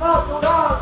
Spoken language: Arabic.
natural.